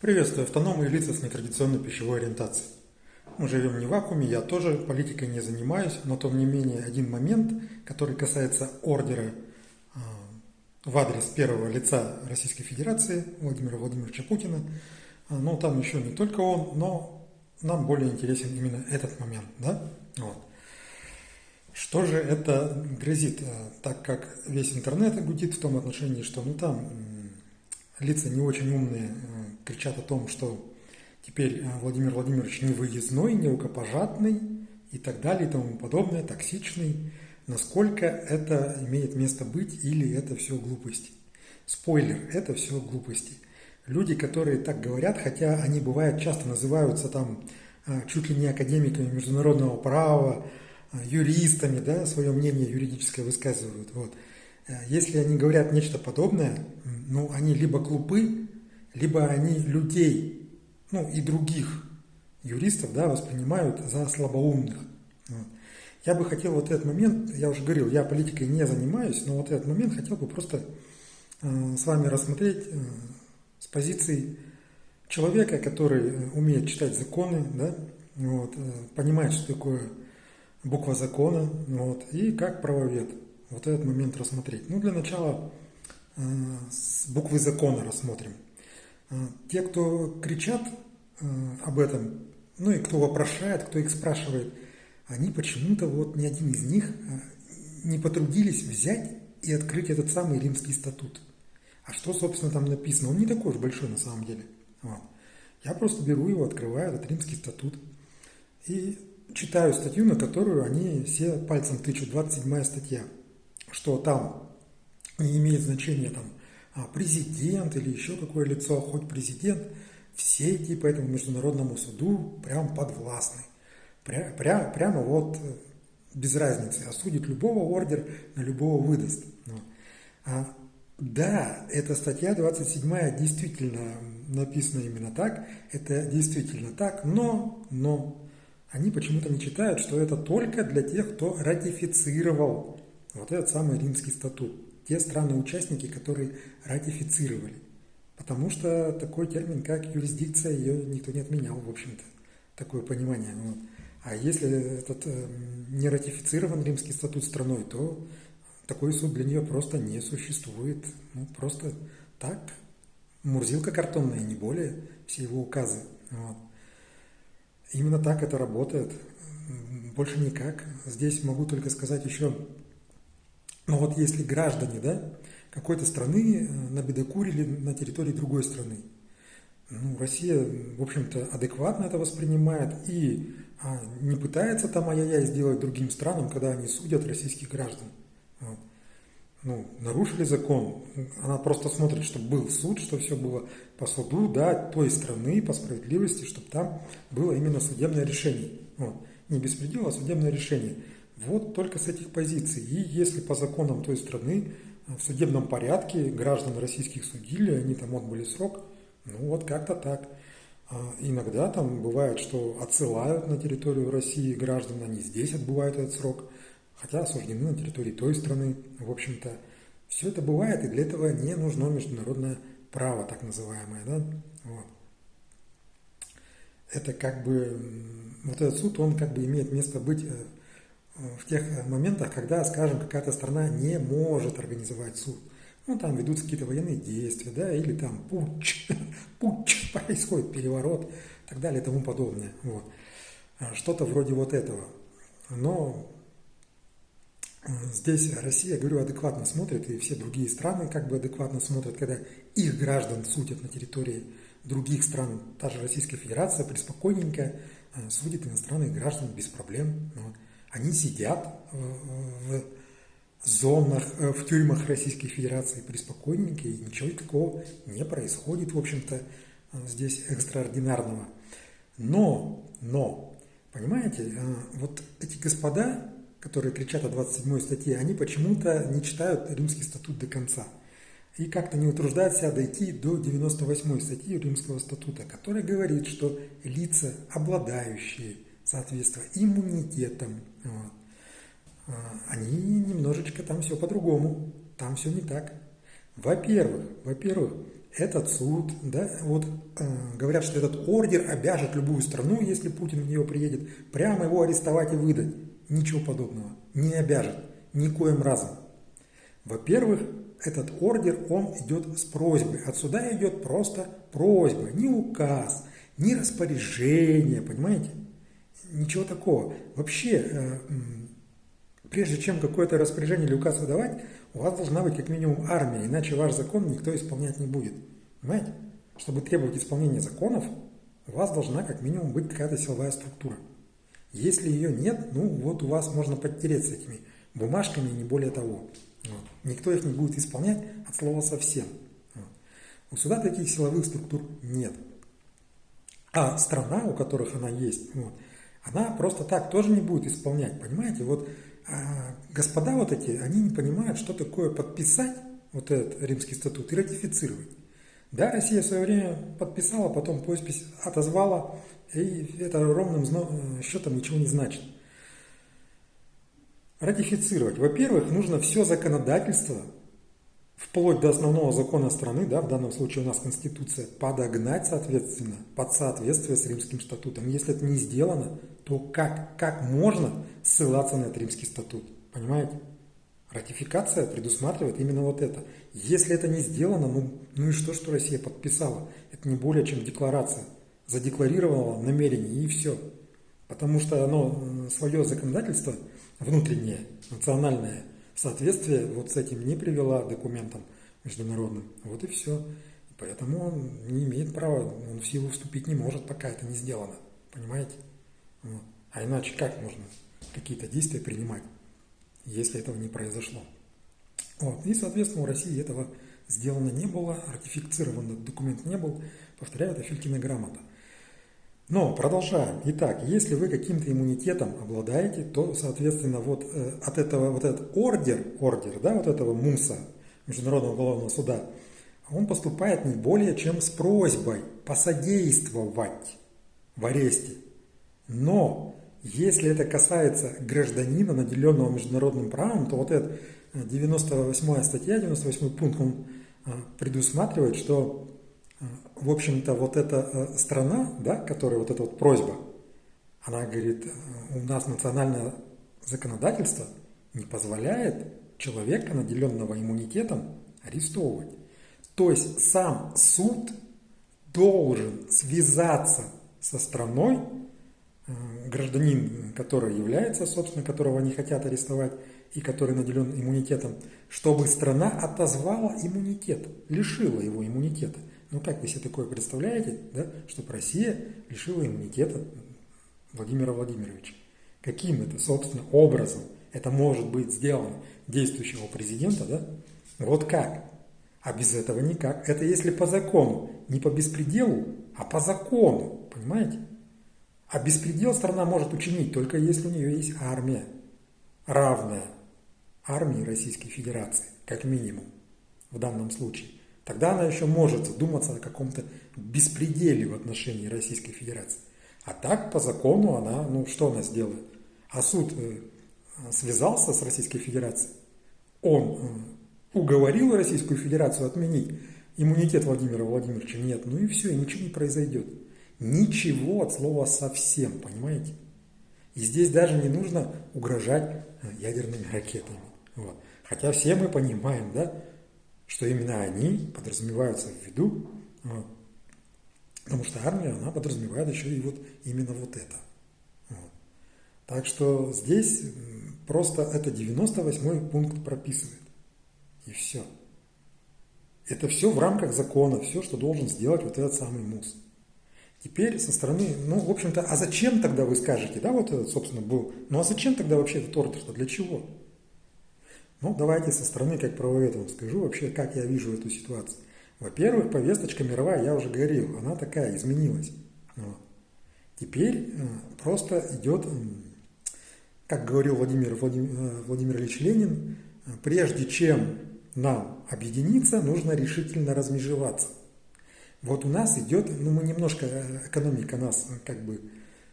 Приветствую автономные лица с нетрадиционной пищевой ориентацией. Мы живем не в вакууме, я тоже политикой не занимаюсь, но тем не менее один момент, который касается ордера а, в адрес первого лица Российской Федерации Владимира Владимировича Путина. А, ну, там еще не только он, но нам более интересен именно этот момент. Да? Вот. Что же это грозит, а, так как весь интернет гудит в том отношении, что ну там лица не очень умные э, кричат о том, что теперь э, Владимир Владимирович не выездной, не рукопожатный и так далее и тому подобное, токсичный. Насколько это имеет место быть или это все глупости? Спойлер, это все глупости. Люди, которые так говорят, хотя они бывают часто называются там э, чуть ли не академиками международного права, юристами, да, свое мнение юридическое высказывают. Вот. Если они говорят нечто подобное, ну, они либо глупы, либо они людей, ну, и других юристов, да, воспринимают за слабоумных. Я бы хотел вот этот момент, я уже говорил, я политикой не занимаюсь, но вот этот момент хотел бы просто э, с вами рассмотреть э, с позиции человека, который э, умеет читать законы, да, вот, э, понимает, что такое буква закона, вот, и как правовед вот этот момент рассмотреть. Ну, для начала Э, с буквы закона рассмотрим. Э, те, кто кричат э, об этом, ну и кто вопрошает, кто их спрашивает, они почему-то, вот ни один из них не потрудились взять и открыть этот самый римский статут. А что, собственно, там написано? Он не такой уж большой на самом деле. Вот. Я просто беру его, открываю этот римский статут и читаю статью, на которую они все пальцем тычут, 27 статья, что там не имеет значения там а, президент или еще какое лицо, хоть президент, все идти по этому международному суду прям подвластны. Пря, пря, прямо вот э, без разницы, осудит любого ордер, на любого выдаст. А, да, эта статья 27 действительно написана именно так, это действительно так, но, но они почему-то не читают, что это только для тех, кто ратифицировал вот этот самый римский статут те страны-участники, которые ратифицировали. Потому что такой термин, как юрисдикция, ее никто не отменял, в общем-то, такое понимание. Вот. А если этот э, не ратифицирован римский статут страной, то такой суд для нее просто не существует. Ну, просто так, мурзилка картонная, не более, все его указы. Вот. Именно так это работает, больше никак. Здесь могу только сказать еще но вот если граждане да, какой-то страны э, набедокурили на территории другой страны, ну, Россия, в общем-то, адекватно это воспринимает и а, не пытается там ай-яй-яй сделать другим странам, когда они судят российских граждан. Вот. Ну, нарушили закон, она просто смотрит, чтобы был суд, что все было по суду, да, той страны, по справедливости, чтобы там было именно судебное решение. Вот. Не беспредел, а судебное решение. Вот только с этих позиций. И если по законам той страны э, в судебном порядке граждан российских судили, они там отбыли срок, ну вот как-то так. А иногда там бывает, что отсылают на территорию России граждан, они здесь отбывают этот срок, хотя осуждены на территории той страны. В общем-то, все это бывает, и для этого не нужно международное право, так называемое. Да? Вот. Это как бы, вот этот суд, он как бы имеет место быть э, в тех моментах, когда, скажем, какая-то страна не может организовать суд. Ну, там ведутся какие-то военные действия, да, или там путч, путч происходит, переворот, и так далее и тому подобное. Вот. Что-то вроде вот этого. Но э, здесь Россия, говорю, адекватно смотрит, и все другие страны как бы адекватно смотрят, когда их граждан судят на территории других стран. Та же Российская Федерация преспокойненько э, судит иностранных граждан без проблем. Вот. Они сидят в зонах, э, в тюрьмах Российской Федерации преспокойненько, и ничего такого не происходит, в общем-то, э, здесь экстраординарного. Но, но, понимаете, э, вот эти господа, которые кричат о 27 статье, они почему-то не читают римский статут до конца. И как-то не утруждают себя дойти до 98 статьи Римского статута, которая говорит, что лица, обладающие соответственно, иммунитетом. Вот. А, они немножечко там все по-другому, там все не так. Во-первых, во-первых, этот суд, да, вот э, говорят, что этот ордер обяжет любую страну, если Путин в нее приедет, прямо его арестовать и выдать. Ничего подобного. Не обяжет. Никоим разом. Во-первых, этот ордер, он идет с просьбой. От суда идет просто просьба, не указ, не распоряжение, понимаете? Ничего такого. Вообще, э, прежде чем какое-то распоряжение или указ выдавать, у вас должна быть как минимум армия, иначе ваш закон никто исполнять не будет. Понимаете? Чтобы требовать исполнения законов, у вас должна как минимум быть какая-то силовая структура. Если ее нет, ну вот у вас можно подтереться этими бумажками, не более того. Вот. Никто их не будет исполнять от слова совсем. Вот. У суда таких силовых структур нет. А страна, у которых она есть, вот, она просто так тоже не будет исполнять. Понимаете, вот а господа вот эти, они не понимают, что такое подписать вот этот римский статут и ратифицировать. Да, Россия в свое время подписала, потом подпись отозвала, и это ровным э, счетом ничего не значит. Ратифицировать. Во-первых, нужно все законодательство, вплоть до основного закона страны, да, в данном случае у нас Конституция, подогнать, соответственно, под соответствие с Римским статутом. Если это не сделано, то как, как можно ссылаться на этот Римский статут? Понимаете? Ратификация предусматривает именно вот это. Если это не сделано, ну, ну и что, что Россия подписала? Это не более чем декларация. Задекларировала намерение и все. Потому что оно свое законодательство внутреннее, национальное, соответствие вот с этим не привела документам международным. Вот и все. Поэтому он не имеет права, он в силу вступить не может, пока это не сделано. Понимаете? А иначе как можно какие-то действия принимать? если этого не произошло. Вот. И, соответственно, у России этого сделано не было, ратифицирован документ не был. Повторяю, это Филькина грамота. Но продолжаем. Итак, если вы каким-то иммунитетом обладаете, то, соответственно, вот э, от этого вот этот ордер, ордер, да, вот этого МУСа, Международного уголовного суда, он поступает не более чем с просьбой посодействовать в аресте. Но если это касается гражданина, наделенного международным правом, то вот эта 98 статья, 98 пункт, он а, предусматривает, что, в общем-то, вот эта а, страна, да, которая вот эта вот просьба, она говорит, у нас национальное законодательство не позволяет человека, наделенного иммунитетом, арестовывать. То есть сам суд должен связаться со страной, гражданин, который является, собственно, которого они хотят арестовать, и который наделен иммунитетом, чтобы страна отозвала иммунитет, лишила его иммунитета. Ну как вы себе такое представляете, да, чтобы Россия лишила иммунитета Владимира Владимировича? Каким это, собственно, образом это может быть сделано действующего президента, да? Вот как? А без этого никак. Это если по закону, не по беспределу, а по закону, понимаете? А беспредел страна может учинить только если у нее есть армия, равная армии Российской Федерации, как минимум, в данном случае. Тогда она еще может задуматься о каком-то беспределе в отношении Российской Федерации. А так, по закону, она, ну что она сделает? А суд э, связался с Российской Федерацией, он э, уговорил Российскую Федерацию отменить иммунитет Владимира Владимировича, нет, ну и все, и ничего не произойдет. Ничего от слова совсем, понимаете? И здесь даже не нужно угрожать э, ядерными ракетами. Вот. Хотя все мы понимаем, да, что именно они подразумеваются в виду, вот. потому что армия, она подразумевает еще и вот именно вот это. Вот. Так что здесь просто это 98 пункт прописывает. И все. Это все в рамках закона, все, что должен сделать вот этот самый МУС. Теперь со стороны, ну, в общем-то, а зачем тогда вы скажете, да, вот этот, собственно, был, ну, а зачем тогда вообще этот ордер-то, для чего? Ну, давайте со стороны, как правовед скажу вообще, как я вижу эту ситуацию. Во-первых, повесточка мировая, я уже говорил, она такая, изменилась. Вот. Теперь э, просто идет, как говорил Владимир, Владимир, э, Владимир Ильич Ленин, э, прежде чем нам объединиться, нужно решительно размежеваться. Вот у нас идет, ну мы немножко, экономика нас как бы,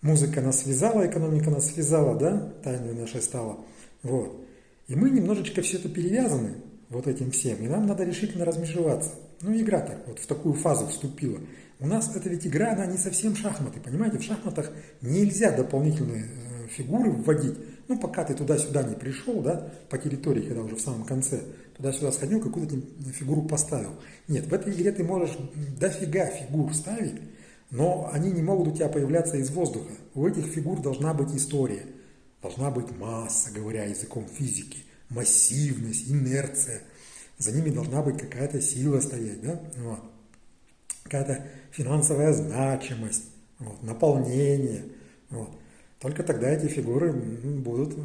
музыка нас связала, экономика нас связала, да, тайной нашей стала. Вот. И мы немножечко все это перевязаны вот этим всем, и нам надо решительно размежеваться. Ну, игра так вот в такую фазу вступила. У нас это ведь игра, она не совсем шахматы, понимаете? В шахматах нельзя дополнительные э, фигуры вводить. Ну, пока ты туда-сюда не пришел, да, по территории, когда уже в самом конце, туда-сюда сходил, какую-то фигуру поставил. Нет, в этой игре ты можешь дофига фигур ставить, но они не могут у тебя появляться из воздуха. У этих фигур должна быть история, должна быть масса, говоря языком физики, массивность, инерция. За ними должна быть какая-то сила стоять, да? Вот. Какая-то финансовая значимость, вот, наполнение. Вот. Только тогда эти фигуры будут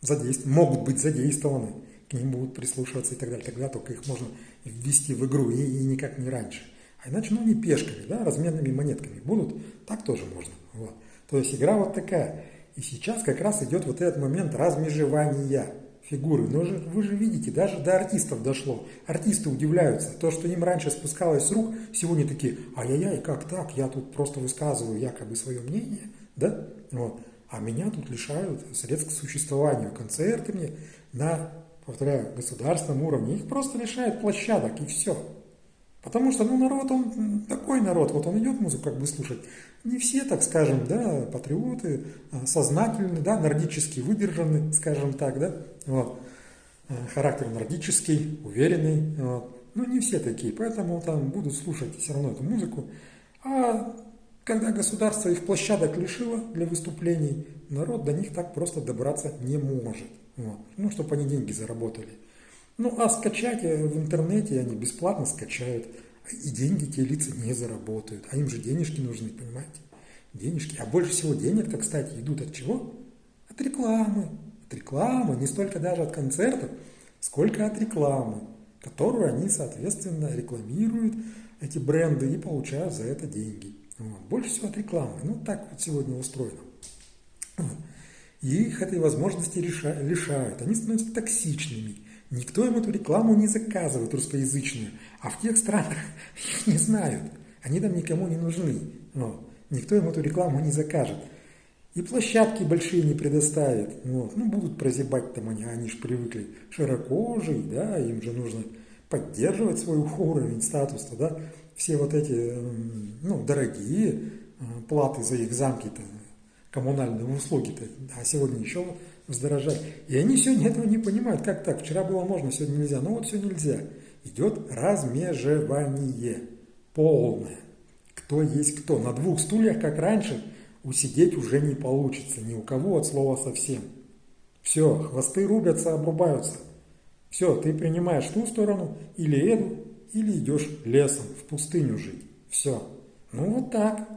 задействованы, могут быть задействованы, к ним будут прислушиваться и так далее. Тогда только их можно ввести в игру и, и никак не раньше. А иначе, ну, не пешками, да, разменными монетками будут, так тоже можно. Вот. То есть игра вот такая. И сейчас как раз идет вот этот момент размежевания фигуры. Но же, вы же видите, даже до артистов дошло. Артисты удивляются. То, что им раньше спускалось с рук, сегодня такие, ай-яй-яй, как так? Я тут просто высказываю якобы свое мнение, да? Вот. А меня тут лишают средств к существованию. Концерты мне на, повторяю, государственном уровне. Их просто лишают площадок и все. Потому что, ну, народ, он такой народ, вот он идет музыку как бы слушать. Не все, так скажем, да, патриоты, а, сознательные, да, нордически выдержаны, скажем так, да, вот. Э, характер нордический, уверенный, вот. Ну, не все такие, поэтому там будут слушать все равно эту музыку. А когда государство их площадок лишило для выступлений, народ до них так просто добраться не может. Вот. Ну, чтобы они деньги заработали. Ну, а скачать э, в интернете они бесплатно скачают. И деньги те лица не заработают. А им же денежки нужны, понимаете? Денежки. А больше всего денег-то, кстати, идут от чего? От рекламы. От рекламы. Не столько даже от концертов, сколько от рекламы, которую они, соответственно, рекламируют, эти бренды, и получают за это деньги. Вот. Больше всего от рекламы. Ну, так вот сегодня устроено. И их этой возможности лишают. Они становятся токсичными. Никто им эту рекламу не заказывает русскоязычную, а в тех странах их не знают. Они там никому не нужны. Но никто им эту рекламу не закажет. И площадки большие не предоставят. Вот. Ну, будут прозябать там они, они же привыкли широко жить, да, им же нужно поддерживать свой уровень статуса, да. Все вот эти, ну, дорогие э, платы за их замки-то, коммунальные услуги-то, а сегодня еще вздорожать. И они сегодня этого не понимают. Как так? Вчера было можно, сегодня нельзя. Ну вот все нельзя. Идет размежевание полное. Кто есть кто. На двух стульях, как раньше, усидеть уже не получится. Ни у кого от слова совсем. Все, хвосты рубятся, обрубаются. Все, ты принимаешь ту сторону или эту, или идешь лесом, в пустыню жить. Все. Ну вот так.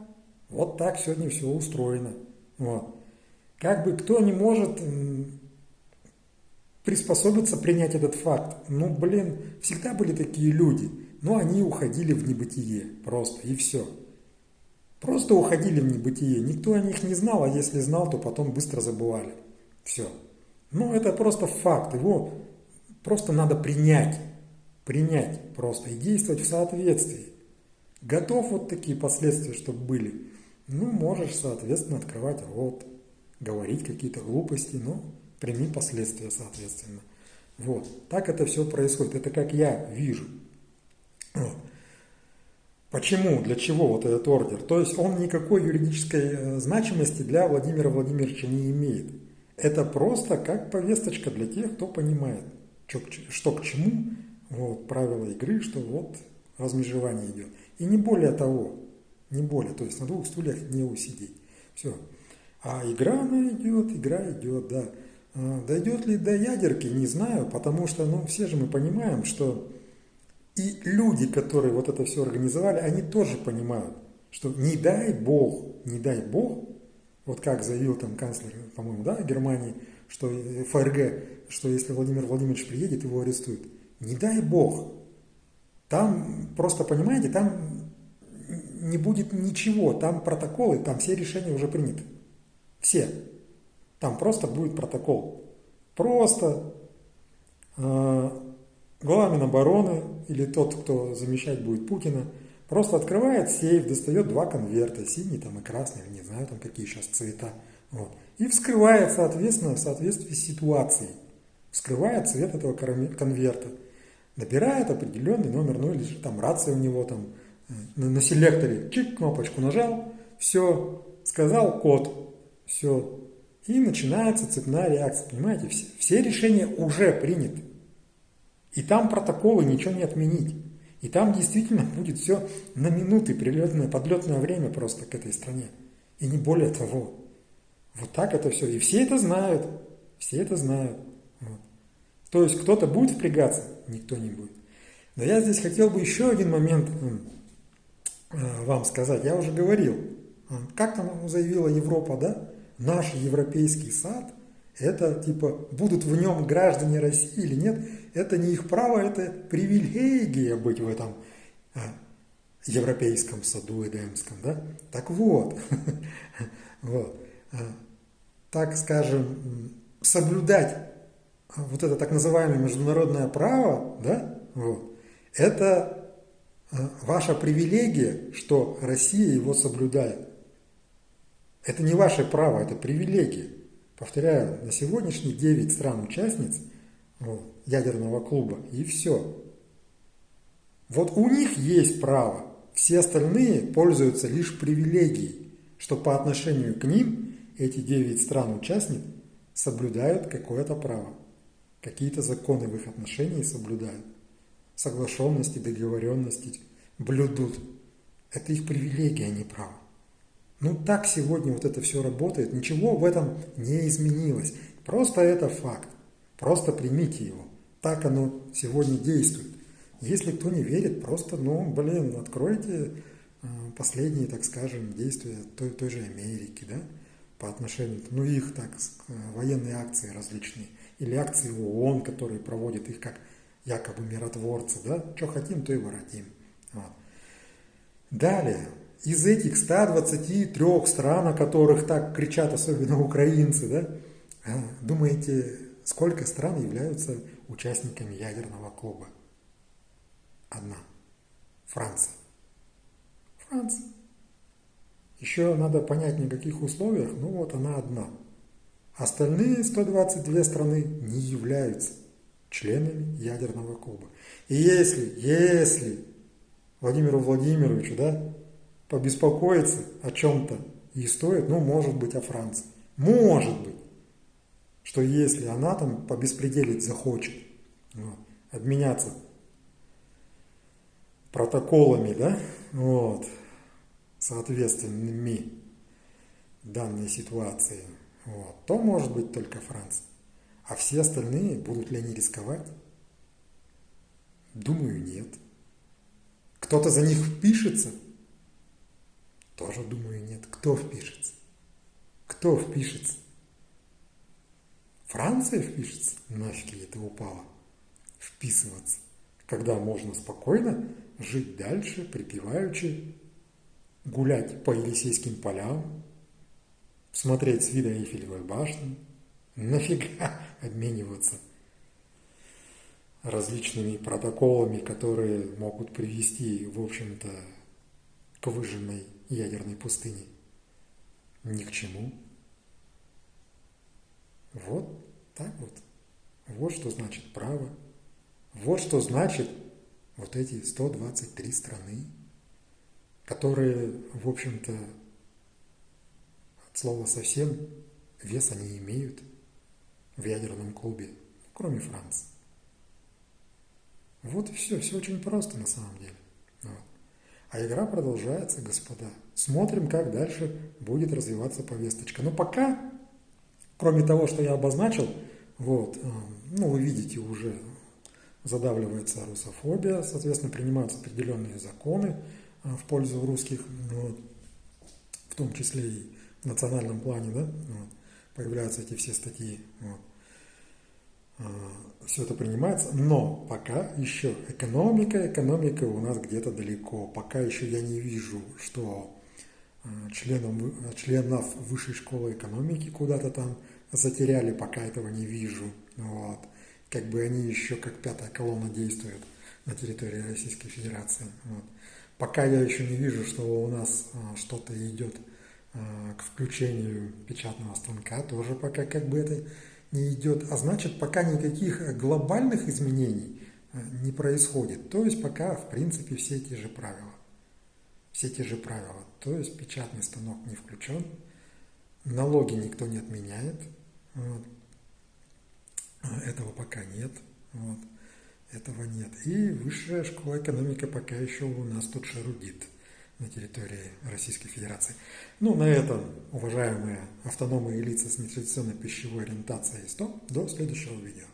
Вот так сегодня все устроено. Вот. Как бы кто не может приспособиться принять этот факт. Ну, блин, всегда были такие люди, но они уходили в небытие просто, и все. Просто уходили в небытие. Никто о них не знал, а если знал, то потом быстро забывали. Все. Ну, это просто факт. Его просто надо принять. Принять просто и действовать в соответствии. Готов вот такие последствия, чтобы были. Ну, можешь, соответственно, открывать рот говорить какие-то глупости, но прими последствия, соответственно. Вот. Так это все происходит. Это как я вижу. Вот. Почему, для чего вот этот ордер? То есть он никакой юридической э, значимости для Владимира Владимировича не имеет. Это просто как повесточка для тех, кто понимает, что к чему, вот, правила игры, что вот размежевание идет. И не более того, не более, то есть на двух стульях не усидеть. Все. А игра она идет, игра идет, да. А, дойдет ли до ядерки, не знаю, потому что, ну, все же мы понимаем, что и люди, которые вот это все организовали, они тоже понимают, что не дай бог, не дай бог, вот как заявил там канцлер, по-моему, да, Германии, что ФРГ, что если Владимир Владимирович приедет, его арестуют. Не дай бог. Там, просто понимаете, там не будет ничего, там протоколы, там все решения уже приняты. Все. Там просто будет протокол. Просто э, глава Минобороны или тот, кто замещать будет Путина, просто открывает сейф, достает два конверта, синий там и красный, не знаю там какие сейчас цвета. Вот. И вскрывает, соответственно, в соответствии с ситуацией. Вскрывает цвет этого конверта. набирает определенный номер, ну или там рация у него там э, на, на селекторе, чик, кнопочку нажал, все, сказал код, все, и начинается цепная реакция, понимаете, все, все решения уже приняты. И там протоколы ничего не отменить. И там действительно будет все на минуты, прилетное, подлетное время просто к этой стране. И не более того. Вот так это все. И все это знают. Все это знают. Вот. То есть кто-то будет впрягаться? Никто не будет. Но я здесь хотел бы еще один момент э, вам сказать. Я уже говорил. Как там заявила Европа, да? Наш европейский сад, это типа, будут в нем граждане России или нет, это не их право, это привилегия быть в этом а, европейском саду Эдемском, да? Так вот, вот, а, так скажем, соблюдать вот это так называемое международное право, да, вот, это а, ваша привилегия, что Россия его соблюдает. Это не ваше право, это привилегия. Повторяю, на сегодняшний 9 стран-участниц вот, ядерного клуба, и все. Вот у них есть право, все остальные пользуются лишь привилегией, что по отношению к ним эти 9 стран-участниц соблюдают какое-то право. Какие-то законы в их отношении соблюдают. Соглашенности, договоренности блюдут. Это их привилегия, а не право. Ну так сегодня вот это все работает, ничего в этом не изменилось. Просто это факт. Просто примите его. Так оно сегодня действует. Если кто не верит, просто, ну, блин, откройте э, последние, так скажем, действия той, той же Америки, да, по отношению, ну, их, так, военные акции различные, или акции ООН, которые проводят их как якобы миротворцы, да, что хотим, то и воротим. Вот. Далее, из этих 123 стран, о которых так кричат особенно украинцы, да, а, думаете, сколько стран являются участниками ядерного клуба? Одна. Франция. Франция. Еще надо понять, на каких условиях, ну вот она одна. Остальные 122 страны не являются членами ядерного клуба. И если, если Владимиру Владимировичу, да, побеспокоиться о чем-то и стоит, ну, может быть, о Франции. Может быть, что если она там побеспределить захочет, вот, обменяться протоколами, да, вот, соответственными данной ситуации, вот, то может быть только Франция. А все остальные, будут ли они рисковать? Думаю, нет. Кто-то за них впишется – тоже думаю, нет. Кто впишется? Кто впишется? Франция впишется? Нафиг это упало? Вписываться. Когда можно спокойно жить дальше, припеваючи, гулять по Елисейским полям, смотреть с вида Эйфелевой башни. Нафига обмениваться различными протоколами, которые могут привести, в общем-то, к выжженной ядерной пустыни. Ни к чему. Вот так вот. Вот что значит право. Вот что значит вот эти 123 страны, которые, в общем-то, от слова совсем веса не имеют в ядерном клубе, кроме Франции. Вот и все, все очень просто на самом деле. Вот. А игра продолжается, господа. Смотрим, как дальше будет развиваться повесточка. Но пока, кроме того, что я обозначил, вот, э, ну, вы видите уже, задавливается русофобия, соответственно, принимаются определенные законы э, в пользу русских, вот, в том числе и в национальном плане, да, вот, появляются эти все статьи. Вот. Э, все это принимается, но пока еще экономика, экономика у нас где-то далеко. Пока еще я не вижу, что э, членам, членов высшей школы экономики куда-то там затеряли, пока этого не вижу. Вот. Как бы они еще как пятая колонна действуют на территории Российской Федерации. Вот. Пока я еще не вижу, что у нас э, что-то идет к включению печатного станка, тоже пока как бы это не идет, а значит, пока никаких глобальных изменений не происходит. То есть пока, в принципе, все те же правила. Все те же правила. То есть печатный станок не включен, налоги никто не отменяет. Вот. Этого пока нет. Вот. Этого нет. И высшая школа экономики пока еще у нас тут шарудит на территории Российской Федерации. Ну, на этом, уважаемые автономные лица с нетрадиционной пищевой ориентацией, стоп, до следующего видео.